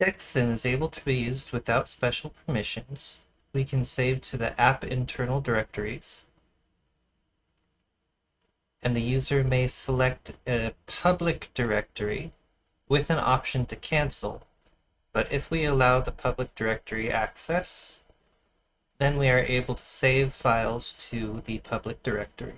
Dexin is able to be used without special permissions. We can save to the app internal directories. And the user may select a public directory with an option to cancel. But if we allow the public directory access, then we are able to save files to the public directory.